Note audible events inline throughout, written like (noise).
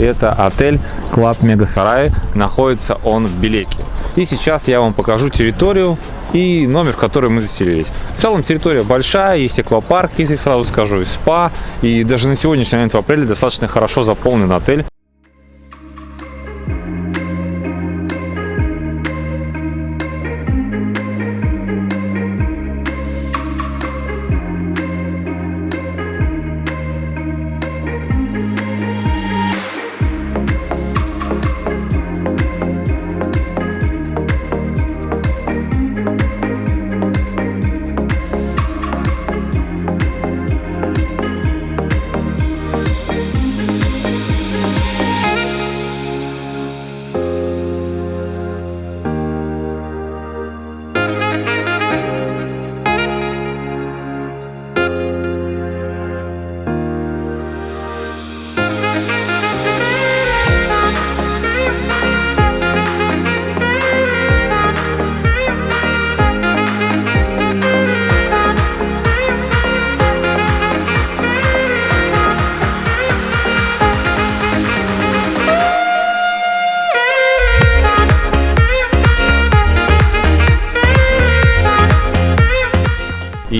Это отель Club Mega Saray. Находится он в Белеке. И сейчас я вам покажу территорию и номер, в который мы заселились. В целом территория большая, есть аквапарк, если сразу скажу, и спа. И даже на сегодняшний момент в апреле достаточно хорошо заполнен отель.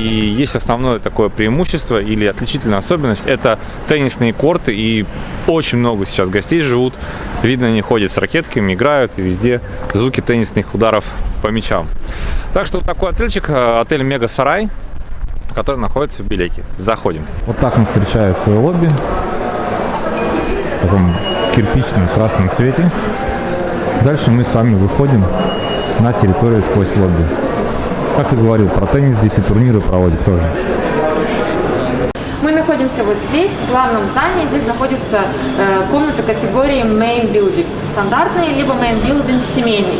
Есть основное такое преимущество или отличительная особенность – это теннисные корты. И очень много сейчас гостей живут. Видно, они ходят с ракетками, играют, и везде звуки теннисных ударов по мячам. Так что вот такой отельчик, э, отель Мега Сарай, который находится в Белеке. Заходим. Вот так нас встречает свое лобби. В таком кирпичном красном цвете. Дальше мы с вами выходим на территорию сквозь лобби. Как и говорил, про теннис здесь и турниры проводят тоже. Мы находимся вот здесь, в главном здании. Здесь находится э, комната категории Main Building. Стандартный, либо Main Building семейный.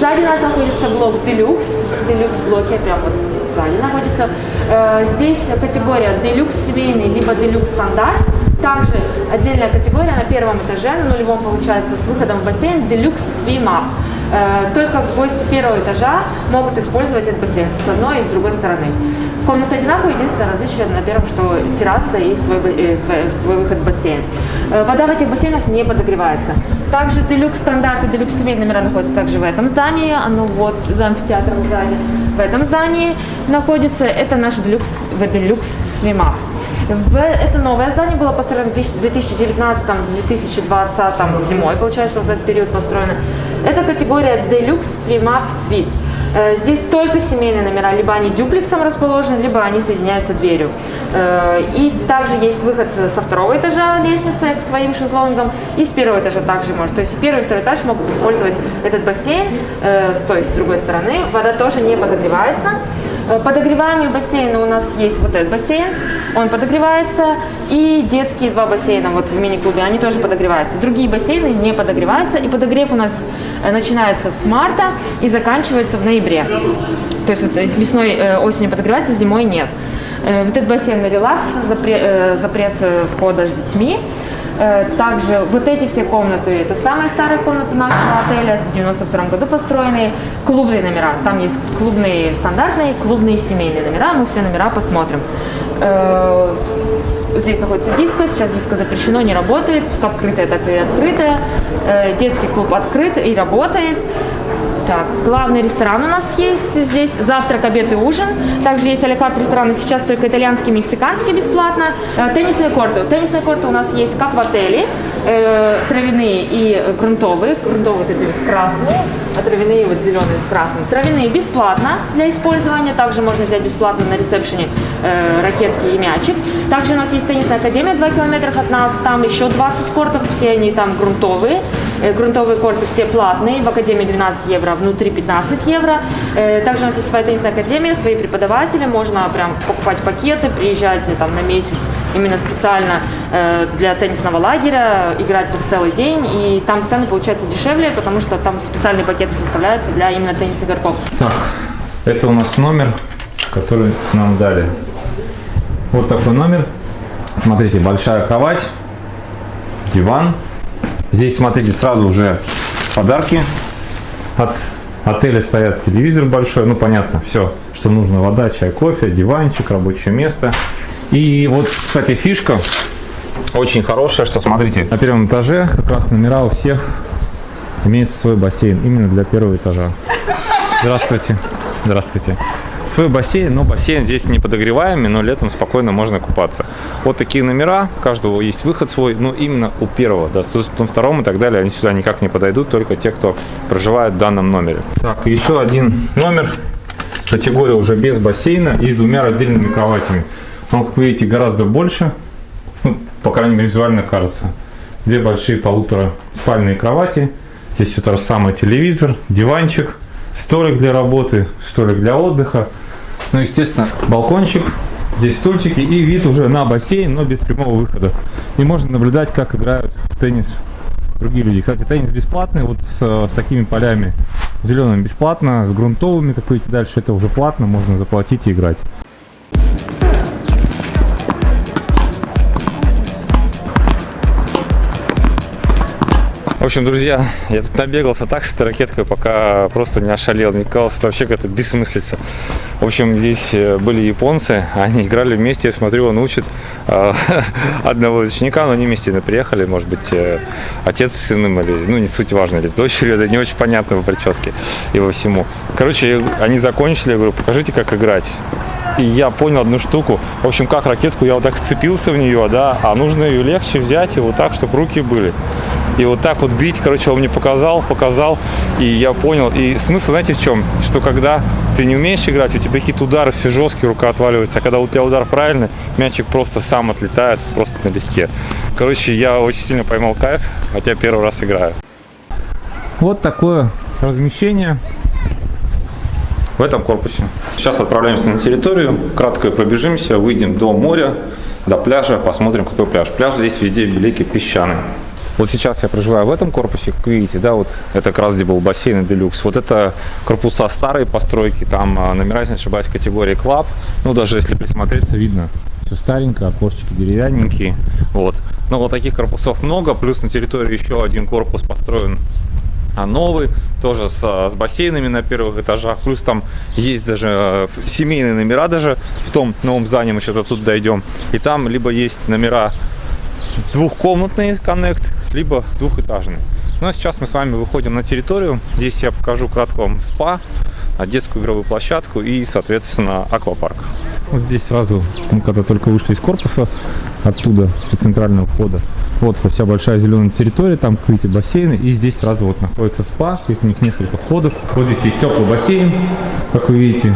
Сзади нас находится блок Deluxe. Deluxe блоки прямо вот сзади находится. Э, здесь категория Deluxe семейный, либо Deluxe стандарт. Также отдельная категория на первом этаже, на нулевом получается, с выходом в бассейн Deluxe Swim Up. Э, только гости первого этажа могут использовать этот бассейн с одной и с другой стороны. Комната одинаковая, единственное различие на первом, что терраса и свой, э, свой, свой выход в бассейн. Э, вода в этих бассейнах не подогревается. Также делюкс стандарт и делюкс семейные номера находятся также в этом здании. Оно вот за амфитеатром сзади. В этом здании находится, это наш делюкс, делюкс свима. Это новое здание было построено в 2019-2020 зимой, получается, в этот период построено. Это категория Deluxe Swim Up Suite. Э, здесь только семейные номера, либо они дюплексом расположены, либо они соединяются дверью. Э, и также есть выход со второго этажа лестницы к своим шезлонгам, и с первого этажа также может. То есть первый и второй этаж могут использовать этот бассейн э, с той, с другой стороны. Вода тоже не подогревается. Подогреваемые бассейны у нас есть вот этот бассейн, он подогревается, и детские два бассейна вот в мини-клубе, они тоже подогреваются. Другие бассейны не подогреваются, и подогрев у нас начинается с марта и заканчивается в ноябре. То есть вот весной, э, осенью подогревается, зимой нет. Э, вот этот бассейн на релакс, запрет, э, запрет входа с детьми. Также вот эти все комнаты, это самые старые комнаты нашего отеля, в 92 году построенные, клубные номера. Там есть клубные стандартные, клубные семейные номера, мы все номера посмотрим. Здесь находится диско, сейчас диско запрещено, не работает, как открытое, так и открытое. Детский клуб открыт и работает. Так, главный ресторан у нас есть здесь, завтрак, обед и ужин. Также есть алекарт рестораны, сейчас только итальянский, мексиканский бесплатно. Э, теннисные корты. Теннисные корты у нас есть как в отеле, э, травяные и грунтовые. Грунтовые вот эти красные, а травяные вот зеленые с красным. Травяные бесплатно для использования. Также можно взять бесплатно на ресепшене э, ракетки и мячик. Также у нас есть теннисная академия 2 километра от нас. Там еще 20 кортов, все они там грунтовые. Э, грунтовые корты все платные, в Академии 12 евро, внутри 15 евро. Э, также у нас есть своя теннисная академия, свои преподаватели, можно прям покупать пакеты, приезжать э, там на месяц именно специально для теннисного лагеря, играть по целый день, и там цены получаются дешевле, потому что там специальные пакеты составляются для именно теннисных игроков. Так, это у нас номер, который нам дали. Вот такой номер. Смотрите, большая кровать, диван, Здесь, смотрите, сразу уже подарки от отеля стоят телевизор большой, ну понятно, все, что нужно, вода, чай, кофе, диванчик, рабочее место. И вот, кстати, фишка, очень хорошее, что смотрите, На первом этаже как раз номера у всех имеется свой бассейн именно для первого этажа. Здравствуйте. Здравствуйте. Свой бассейн, но бассейн здесь не подогреваемый, но летом спокойно можно купаться. Вот такие номера, у каждого есть выход свой, но именно у первого, да, на втором и так далее, они сюда никак не подойдут, только те, кто проживает в данном номере. Так, еще один номер. Категория уже без бассейна и с двумя раздельными кроватями. Он, как видите, гораздо больше. Ну, по крайней мере, визуально кажется. Две большие полутора спальные кровати. Здесь все то же самое. Телевизор, диванчик, столик для работы, столик для отдыха. Ну, естественно, балкончик. Здесь стульчики и вид уже на бассейн, но без прямого выхода. И можно наблюдать, как играют в теннис другие люди. Кстати, теннис бесплатный, вот с, с такими полями зелеными бесплатно, с грунтовыми, как видите, дальше это уже платно, можно заплатить и играть. В общем, друзья, я тут набегался так с этой ракеткой, пока просто не ошалел. Мне казалось, это вообще какая-то бессмыслица. В общем, здесь э, были японцы, они играли вместе, я смотрю, он учит э, (laughs) одного ученика, но они вместе приехали, может быть, э, отец с сыном, или, ну, не суть важно, или с дочерью, (laughs) это не очень понятно по прическе и во всему. Короче, они закончили, я говорю, покажите, как играть. И я понял одну штуку. В общем, как ракетку, я вот так вцепился в нее, да, а нужно ее легче взять и вот так, чтобы руки были. И вот так вот бить, короче, он мне показал, показал, и я понял. И смысл, знаете, в чем? Что когда ты не умеешь играть, у тебя какие-то удары все жесткие, рука отваливается, а когда у тебя удар правильный, мячик просто сам отлетает, просто налегке. Короче, я очень сильно поймал кайф, хотя первый раз играю. Вот такое размещение. в этом корпусе. Сейчас отправляемся на территорию, кратко пробежимся, выйдем до моря, до пляжа, посмотрим, какой пляж. Пляж здесь везде великий, песчаный. Вот сейчас я проживаю в этом корпусе, как видите, да, вот это как раз где был бассейн и делюкс. Вот это корпуса старые постройки, там а, номера, если не ошибаюсь, категории клаб. Ну, даже если присмотреться, видно, Все старенькое, окошечки деревянненькие. вот. Но вот таких корпусов много, плюс на территории еще один корпус построен а новый, тоже с, с бассейнами на первых этажах, плюс там есть даже э, семейные номера даже в том новом здании, мы сейчас тут дойдем, и там либо есть номера двухкомнатный коннект, либо двухэтажный. Ну а сейчас мы с вами выходим на территорию, здесь я покажу кратко вам спа, детскую игровую площадку и, соответственно, аквапарк. Вот здесь сразу, мы когда только вышли из корпуса, оттуда, у центрального входа, вот это вся большая зеленая территория, там, как видите, бассейны, и здесь сразу вот находится спа, их у них несколько входов. Вот здесь есть теплый бассейн, как вы видите,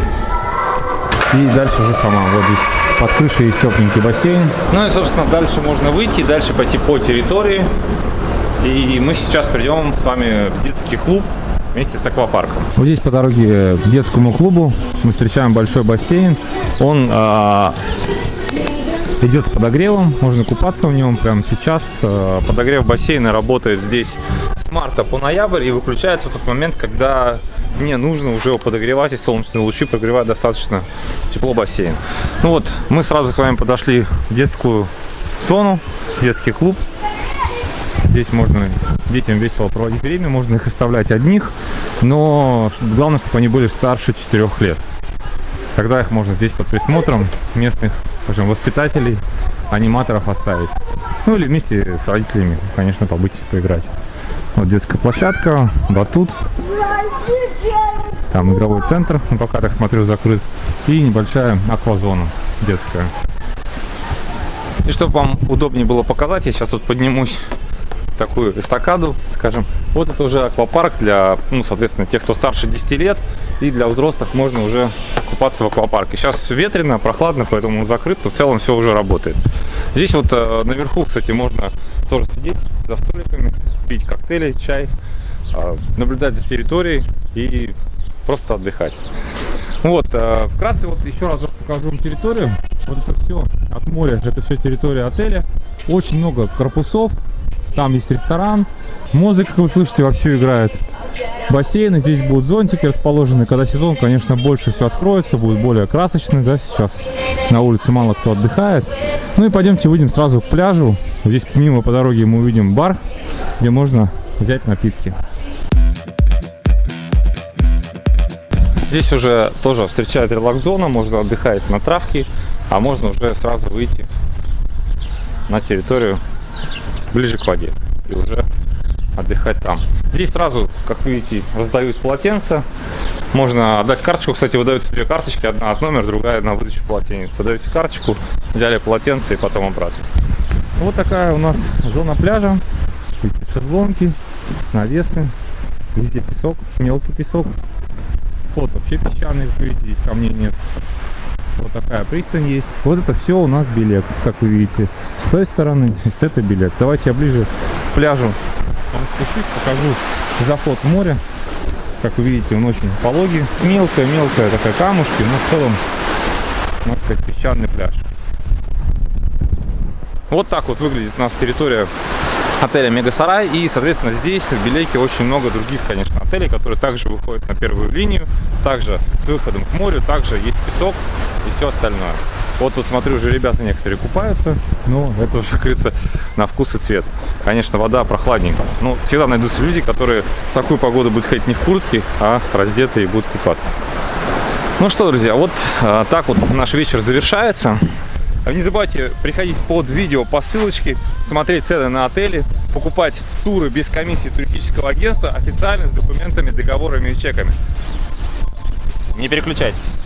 и дальше уже хамам. Вот здесь под крышей есть тепленький бассейн. Ну и, собственно, дальше можно выйти, дальше пойти по территории. И мы сейчас придем с вами в детский клуб вместе с аквапарком. Вот здесь по дороге к детскому клубу мы встречаем большой бассейн. Он а, идет с подогревом, можно купаться в нем прямо сейчас. А, Подогрев бассейна работает здесь с марта по ноябрь и выключается в тот момент, когда не нужно уже его подогревать, и солнечные лучи прогревают достаточно тепло бассейн. Ну вот, мы сразу с вами подошли в детскую зону, детский клуб. Здесь можно детям весело проводить время, можно их оставлять одних, но главное, чтобы они были старше 4 лет. Тогда их можно здесь под присмотром местных, скажем, воспитателей, аниматоров оставить. Ну или вместе с родителями, конечно, побыть, поиграть. Вот детская площадка, батут, там игровой центр, ну, пока так смотрю закрыт, и небольшая аквазона детская. И чтобы вам удобнее было показать, я сейчас тут поднимусь такую эстакаду, скажем. Вот это уже аквапарк для, ну, соответственно, тех, кто старше 10 лет. И для взрослых можно уже купаться в аквапарке. Сейчас ветрено, прохладно, поэтому он закрыт, но в целом все уже работает. Здесь вот э, наверху, кстати, можно тоже сидеть за столиками, пить коктейли, чай, наблюдать за территорией и просто отдыхать. Вот, э, вкратце вот еще раз покажу вам территорию. Вот это все от моря, это все территория отеля. Очень много корпусов. Там есть ресторан. Музыка, как вы слышите, вовсю играет. Бассейны, здесь будут зонтики расположены. Когда сезон, конечно, больше все откроется, будет более красочный, да, сейчас на улице мало кто отдыхает. Ну и пойдемте выйдем сразу к пляжу. Здесь мимо по дороге мы увидим бар, где можно взять напитки. Здесь уже тоже встречает релакс-зона, можно отдыхать на травке, а можно уже сразу выйти на территорию ближе к воде и уже отдыхать там. Здесь сразу, как видите, раздают полотенца. Можно отдать карточку. Кстати, выдаются две карточки. Одна от номера, другая на выдачу полотенец. Даете карточку, взяли полотенце и потом обратно. Вот такая у нас зона пляжа. Видите, шезлонги, навесы. Везде песок, мелкий песок. Вход вообще песчаный, как видите, здесь камней нет. Вот такая пристань есть. Вот это все у нас белек, как вы видите. С той стороны (laughs) с этой белек. Давайте я ближе к пляжу спущусь, покажу заход в море. Как вы видите, он очень пологий. Мелкая-мелкая такая камушки, но в целом, можно сказать, песчаный пляж. Вот так вот выглядит у нас территория отеля Мегасарай. И, соответственно, здесь в Белейке очень много других, конечно, отелей, которые также выходят на первую линию, также с выходом к морю, также есть песок и все остальное. Вот тут смотрю, уже ребята некоторые купаются, но это уже, (laughs) как на вкус и цвет. Конечно, вода прохладненькая. Но всегда найдутся люди, которые в такую погоду будут ходить не в куртке, а раздетые и будут купаться. Ну что, друзья, вот а, так вот наш вечер завершается. Не забывайте приходить под видео по ссылочке, смотреть цены на отели, покупать туры без комиссии туристического агентства, официально с документами, договорами и чеками. Не переключайтесь.